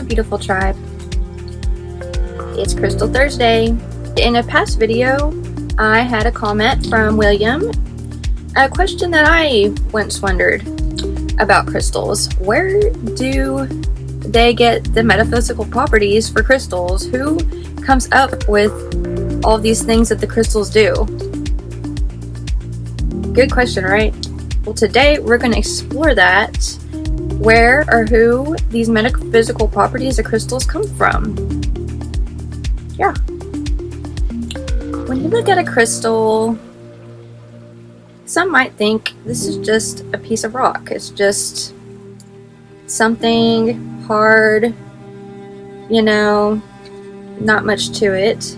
beautiful tribe. It's Crystal Thursday. In a past video, I had a comment from William, a question that I once wondered about crystals. Where do they get the metaphysical properties for crystals? Who comes up with all these things that the crystals do? Good question, right? Well, today we're going to explore that where or who these metaphysical properties of crystals come from. Yeah. When you look at a crystal, some might think this is just a piece of rock. It's just something hard, you know, not much to it.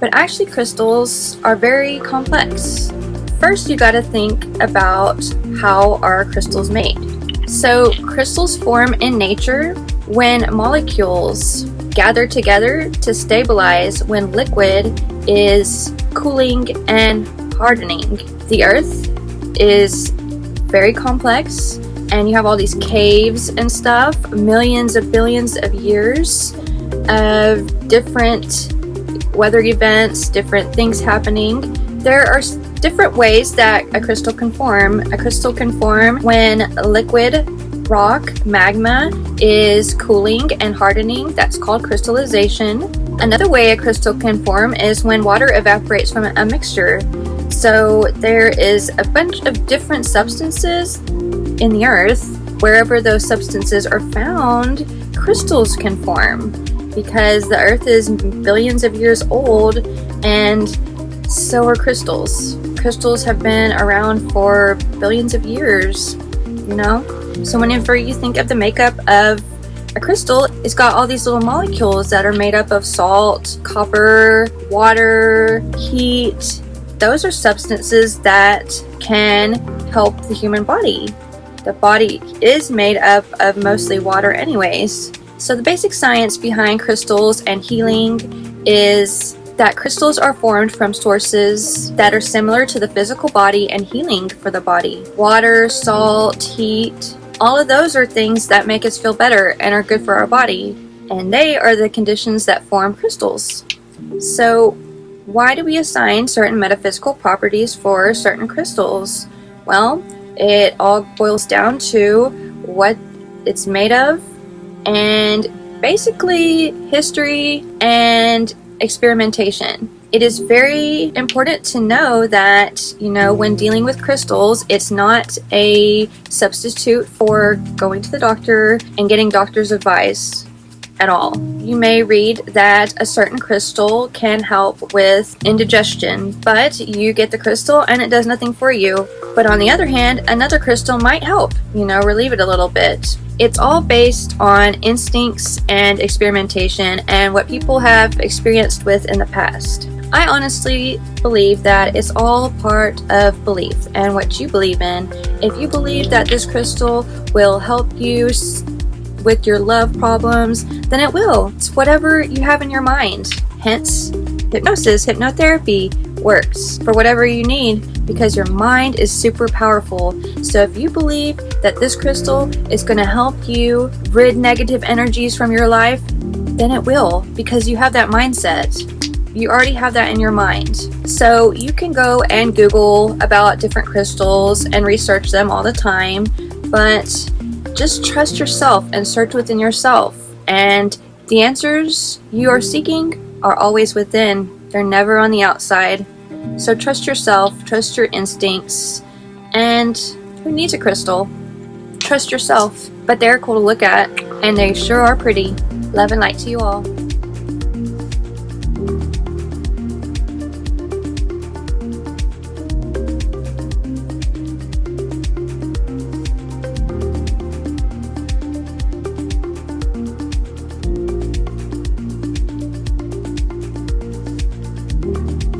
But actually crystals are very complex. First you gotta think about how are crystals made. So crystals form in nature when molecules gather together to stabilize when liquid is cooling and hardening. The earth is very complex and you have all these caves and stuff, millions of billions of years of different weather events, different things happening. There are different ways that a crystal can form. A crystal can form when liquid rock magma is cooling and hardening. That's called crystallization. Another way a crystal can form is when water evaporates from a mixture. So there is a bunch of different substances in the earth. Wherever those substances are found, crystals can form because the earth is billions of years old and so are crystals crystals have been around for billions of years, you know? So whenever you think of the makeup of a crystal, it's got all these little molecules that are made up of salt, copper, water, heat. Those are substances that can help the human body. The body is made up of mostly water anyways. So the basic science behind crystals and healing is that crystals are formed from sources that are similar to the physical body and healing for the body. Water, salt, heat, all of those are things that make us feel better and are good for our body. And they are the conditions that form crystals. So why do we assign certain metaphysical properties for certain crystals? Well, it all boils down to what it's made of and basically history and experimentation. It is very important to know that, you know, when dealing with crystals, it's not a substitute for going to the doctor and getting doctor's advice at all. You may read that a certain crystal can help with indigestion, but you get the crystal and it does nothing for you. But on the other hand, another crystal might help, you know, relieve it a little bit. It's all based on instincts and experimentation and what people have experienced with in the past. I honestly believe that it's all part of belief and what you believe in. If you believe that this crystal will help you with your love problems, then it will. It's whatever you have in your mind. Hence, hypnosis, hypnotherapy works for whatever you need because your mind is super powerful. So if you believe that this crystal is going to help you rid negative energies from your life, then it will because you have that mindset. You already have that in your mind. So you can go and Google about different crystals and research them all the time, but just trust yourself and search within yourself. And the answers you are seeking are always within. They're never on the outside. So trust yourself, trust your instincts, and who needs a crystal? Trust yourself. But they're cool to look at, and they sure are pretty. Love and light to you all.